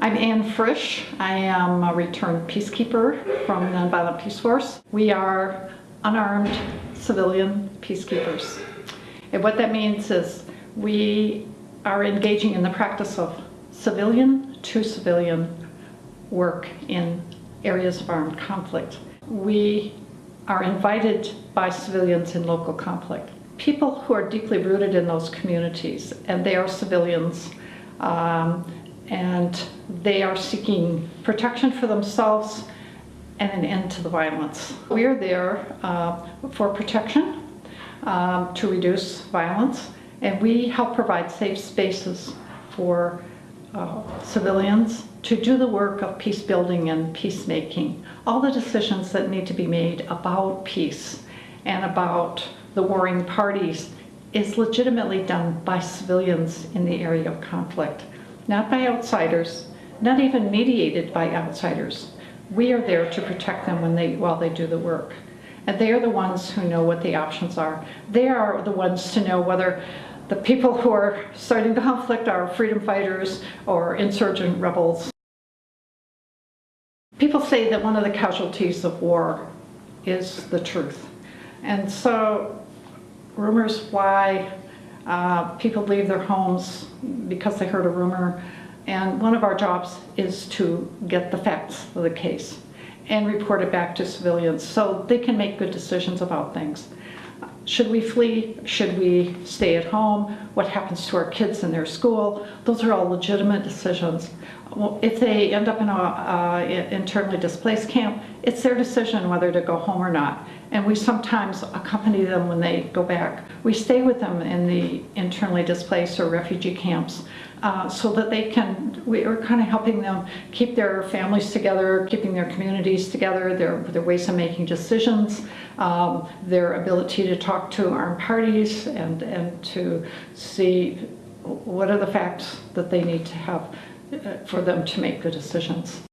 I'm Ann Frisch. I am a returned peacekeeper from the Nonviolent Peaceforce. We are unarmed civilian peacekeepers. And what that means is we are engaging in the practice of civilian to civilian work in areas of armed conflict. We are invited by civilians in local conflict. People who are deeply rooted in those communities, and they are civilians, um, and they are seeking protection for themselves and an end to the violence. We're there uh, for protection, um, to reduce violence, and we help provide safe spaces for uh, civilians to do the work of peace building and peacemaking. All the decisions that need to be made about peace and about the warring parties is legitimately done by civilians in the area of conflict, not by outsiders, not even mediated by outsiders. We are there to protect them when they, while they do the work. And they are the ones who know what the options are. They are the ones to know whether the people who are starting the conflict are freedom fighters or insurgent rebels. People say that one of the casualties of war is the truth. And so rumors why uh, people leave their homes because they heard a rumor. And one of our jobs is to get the facts of the case and report it back to civilians so they can make good decisions about things. Should we flee? Should we stay at home? What happens to our kids in their school? Those are all legitimate decisions. If they end up in a uh, internally displaced camp, it's their decision whether to go home or not. And we sometimes accompany them when they go back. We stay with them in the internally displaced or refugee camps uh, so that they can, we are kind of helping them keep their families together, keeping their communities together, their, their ways of making decisions, um, their ability to talk to armed parties and, and to see what are the facts that they need to have for them to make good decisions.